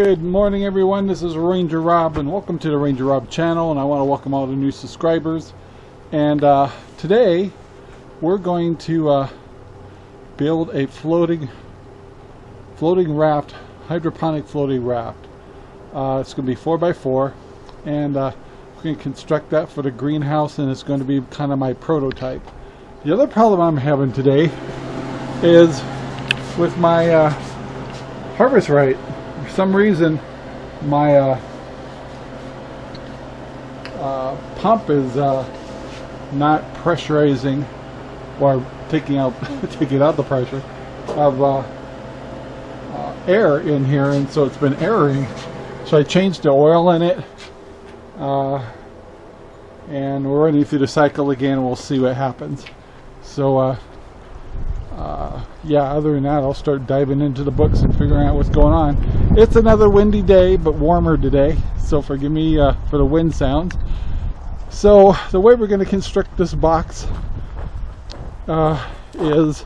Good morning everyone, this is Ranger Rob and welcome to the Ranger Rob channel and I want to welcome all the new subscribers and uh, today we're going to uh, build a floating floating raft, hydroponic floating raft. Uh, it's going to be 4x4 and uh, we're going to construct that for the greenhouse and it's going to be kind of my prototype. The other problem I'm having today is with my uh, Harvest Right some reason my uh, uh, pump is uh, not pressurizing or taking out taking out the pressure of uh, uh, air in here and so it's been airing. so I changed the oil in it uh, and we're running through the cycle again we'll see what happens so yeah, other than that, I'll start diving into the books and figuring out what's going on. It's another windy day, but warmer today, so forgive me uh, for the wind sounds. So the way we're going to construct this box uh, is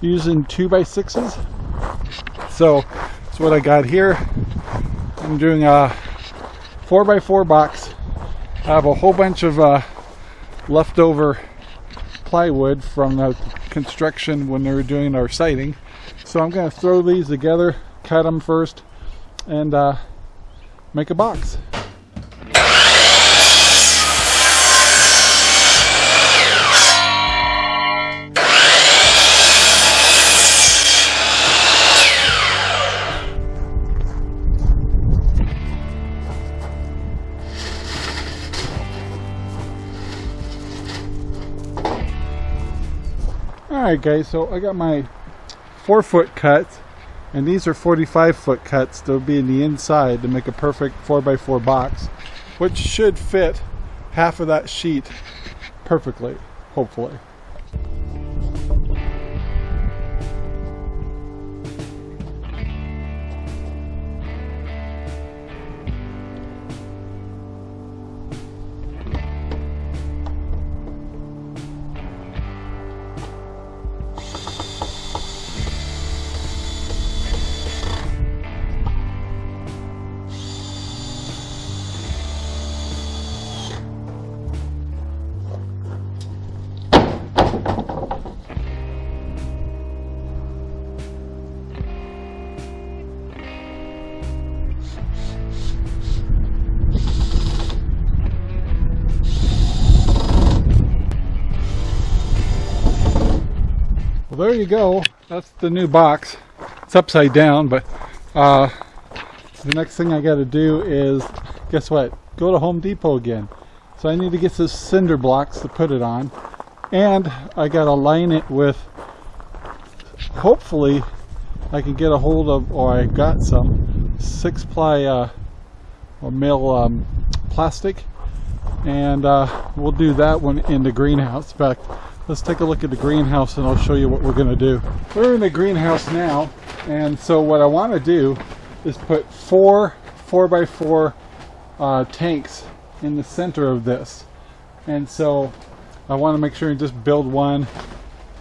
using two by sixes. So that's what I got here. I'm doing a four by four box. I have a whole bunch of uh, leftover plywood from the construction when they were doing our siding. So I'm going to throw these together, cut them first, and uh, make a box. Alright guys, so I got my 4 foot cuts and these are 45 foot cuts that will be in the inside to make a perfect 4x4 box which should fit half of that sheet perfectly, hopefully. There you go. That's the new box. It's upside down, but uh, the next thing I got to do is, guess what? Go to Home Depot again. So I need to get some cinder blocks to put it on. And I got to line it with, hopefully, I can get a hold of, or I got some, six ply uh, or mil um, plastic. And uh, we'll do that one in the greenhouse. Fact, let's take a look at the greenhouse and I'll show you what we're going to do. We're in the greenhouse now and so what I want to do is put four 4x4 uh, tanks in the center of this. And so I want to make sure and just build one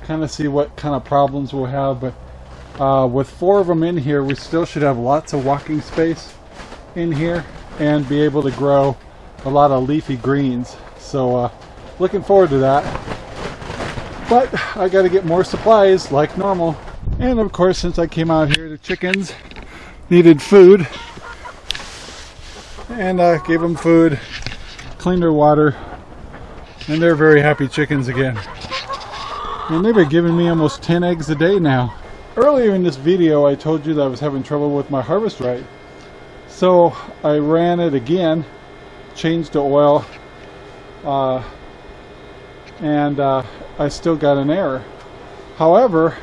kind of see what kind of problems we'll have but uh, with four of them in here we still should have lots of walking space in here and be able to grow a lot of leafy greens. So uh, looking forward to that but I got to get more supplies like normal. And of course, since I came out here, the chickens needed food. And I gave them food, cleaned their water, and they're very happy chickens again. And they've been giving me almost 10 eggs a day now. Earlier in this video, I told you that I was having trouble with my Harvest Right. So I ran it again, changed the oil, uh, and uh, I still got an error. However,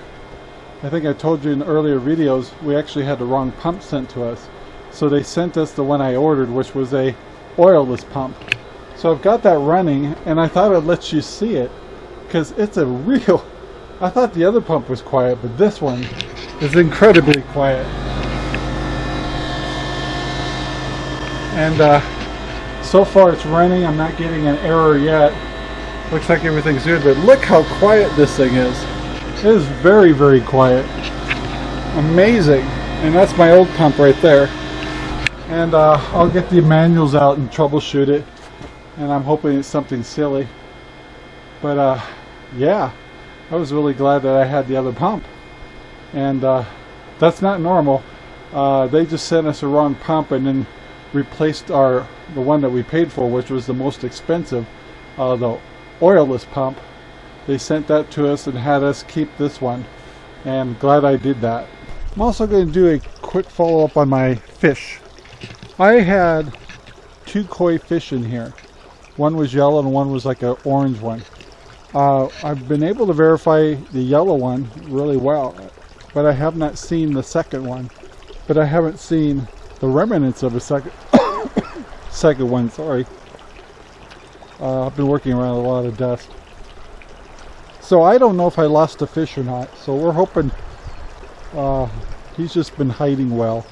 I think I told you in earlier videos, we actually had the wrong pump sent to us. So they sent us the one I ordered, which was a oilless pump. So I've got that running, and I thought I'd let you see it, because it's a real... I thought the other pump was quiet, but this one is incredibly quiet. And uh, so far it's running, I'm not getting an error yet. Looks like everything's good, but look how quiet this thing is. It is very, very quiet. Amazing. And that's my old pump right there. and uh, I'll get the manuals out and troubleshoot it and I'm hoping it's something silly but uh, yeah I was really glad that I had the other pump and uh, that's not normal uh, they just sent us a wrong pump and then replaced our the one that we paid for which was the most expensive uh, the oilless pump. They sent that to us and had us keep this one and glad I did that. I'm also going to do a quick follow-up on my fish. I had two koi fish in here. One was yellow and one was like an orange one. Uh, I've been able to verify the yellow one really well but I have not seen the second one. But I haven't seen the remnants of a second second one sorry uh, I've been working around a lot of dust. So I don't know if I lost a fish or not. So we're hoping uh, he's just been hiding well.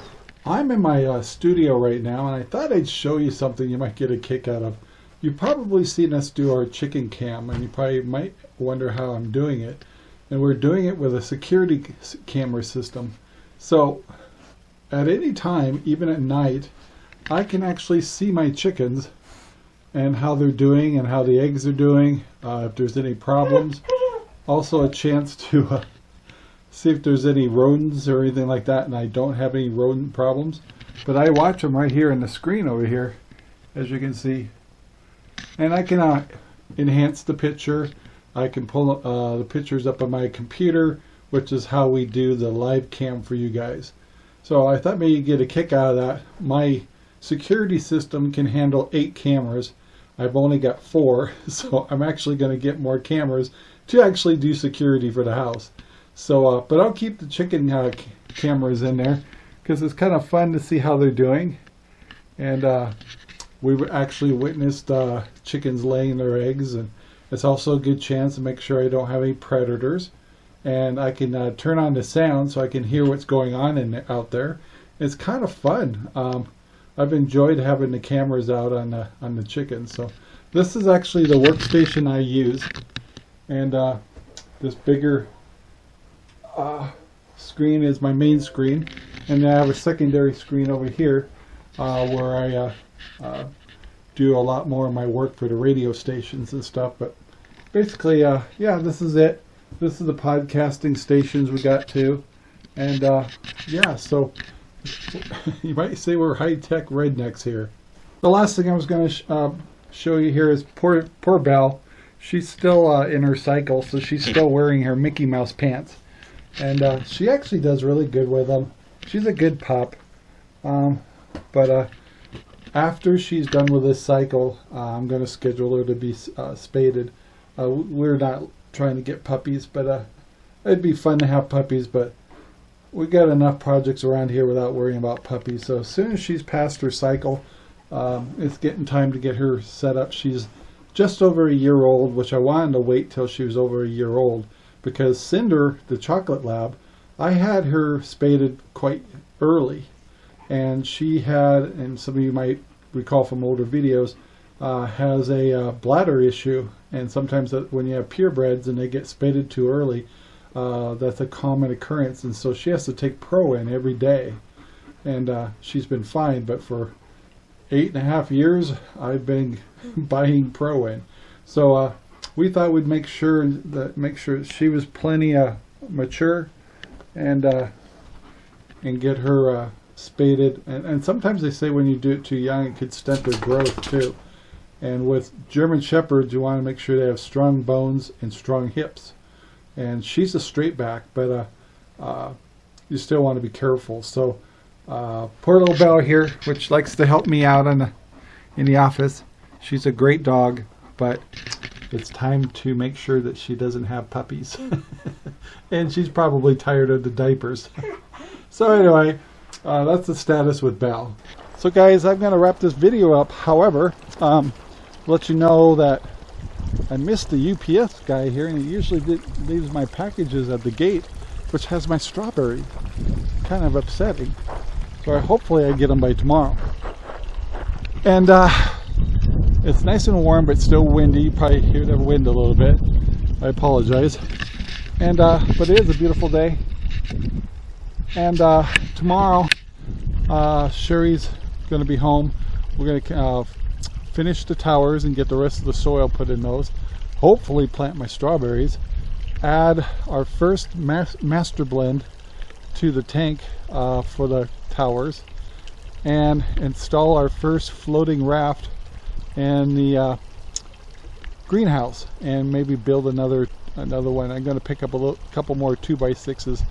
I'm in my uh, studio right now and I thought I'd show you something you might get a kick out of. You've probably seen us do our chicken cam and you probably might wonder how I'm doing it. And we're doing it with a security camera system. So at any time, even at night, I can actually see my chickens and how they're doing and how the eggs are doing, uh, if there's any problems. Also a chance to uh, see if there's any rodents or anything like that and I don't have any rodent problems. But I watch them right here in the screen over here, as you can see. And I can uh, enhance the picture I can pull uh, the pictures up on my computer, which is how we do the live cam for you guys. So I thought maybe you'd get a kick out of that. My security system can handle eight cameras. I've only got four, so I'm actually going to get more cameras to actually do security for the house. So, uh, but I'll keep the chicken uh, cameras in there because it's kind of fun to see how they're doing. And uh, we've actually witnessed uh, chickens laying their eggs and it's also a good chance to make sure I don't have any predators. And I can uh, turn on the sound so I can hear what's going on in out there. It's kind of fun. Um, I've enjoyed having the cameras out on the, on the chickens. So this is actually the workstation I use. And uh, this bigger uh, screen is my main screen. And I have a secondary screen over here uh, where I uh, uh, do a lot more of my work for the radio stations and stuff. But basically, uh, yeah, this is it. This is the podcasting stations we got to. And yeah, so you might say we're high-tech rednecks here. The last thing I was going to sh uh, show you here is poor, poor Belle. She's still uh, in her cycle, so she's still wearing her Mickey Mouse pants. And uh, she actually does really good with them. She's a good pup. Um, but uh, after she's done with this cycle, uh, I'm going to schedule her to be uh, spaded. We're not trying to get puppies, but it'd be fun to have puppies, but we got enough projects around here without worrying about puppies. So as soon as she's past her cycle, um, it's getting time to get her set up. She's just over a year old, which I wanted to wait till she was over a year old because Cinder, the chocolate lab, I had her spaded quite early. And she had, and some of you might recall from older videos, uh, has a uh, bladder issue and sometimes when you have purebreds and they get spaded too early uh, that's a common occurrence and so she has to take Proin every day. And uh, she's been fine but for eight and a half years I've been buying Proin so uh, we thought we'd make sure that make sure she was plenty uh, mature and uh, and get her spaded. And, and sometimes they say when you do it too young it could stunt their growth too. And with German Shepherds, you want to make sure they have strong bones and strong hips. And she's a straight back, but uh, uh, you still want to be careful. So uh, poor little Belle here, which likes to help me out in the, in the office. She's a great dog, but it's time to make sure that she doesn't have puppies. and she's probably tired of the diapers. so anyway, uh, that's the status with Belle. So guys, I'm going to wrap this video up. However, um, let you know that I missed the UPS guy here and he usually did, leaves my packages at the gate which has my strawberry. Kind of upsetting. So I, hopefully I get them by tomorrow. And uh, it's nice and warm but still windy. You probably hear the wind a little bit. I apologize. And uh, but it is a beautiful day. And uh, tomorrow uh, Sherry's going to be home. We're going to uh, finish the towers and get the rest of the soil put in those. Hopefully plant my strawberries. Add our first mas master blend to the tank uh, for the towers and install our first floating raft in the uh, greenhouse and maybe build another another one. I'm going to pick up a little, couple more 2x6s.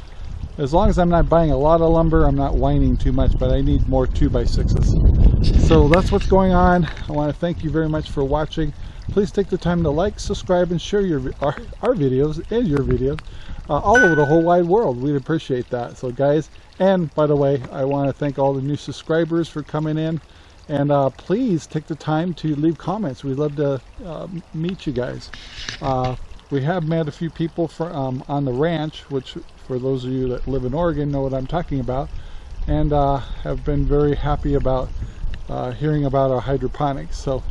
As long as I'm not buying a lot of lumber, I'm not whining too much, but I need more 2x6s. So that's what's going on. I want to thank you very much for watching. Please take the time to like, subscribe, and share your our, our videos and your videos uh, all over the whole wide world. We'd appreciate that. So guys, and by the way, I want to thank all the new subscribers for coming in. And uh, please take the time to leave comments. We'd love to uh, meet you guys. We have met a few people for, um, on the ranch, which for those of you that live in Oregon know what I'm talking about, and uh, have been very happy about uh, hearing about our hydroponics. So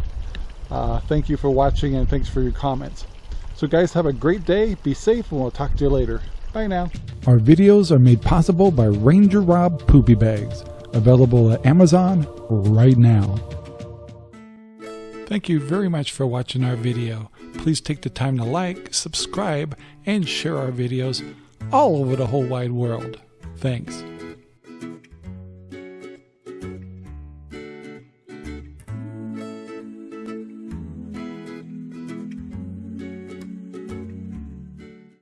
uh, thank you for watching and thanks for your comments. So guys, have a great day, be safe, and we'll talk to you later. Bye now. Our videos are made possible by Ranger Rob Poopy Bags, available at Amazon right now. Thank you very much for watching our video. Please take the time to like, subscribe, and share our videos all over the whole wide world. Thanks.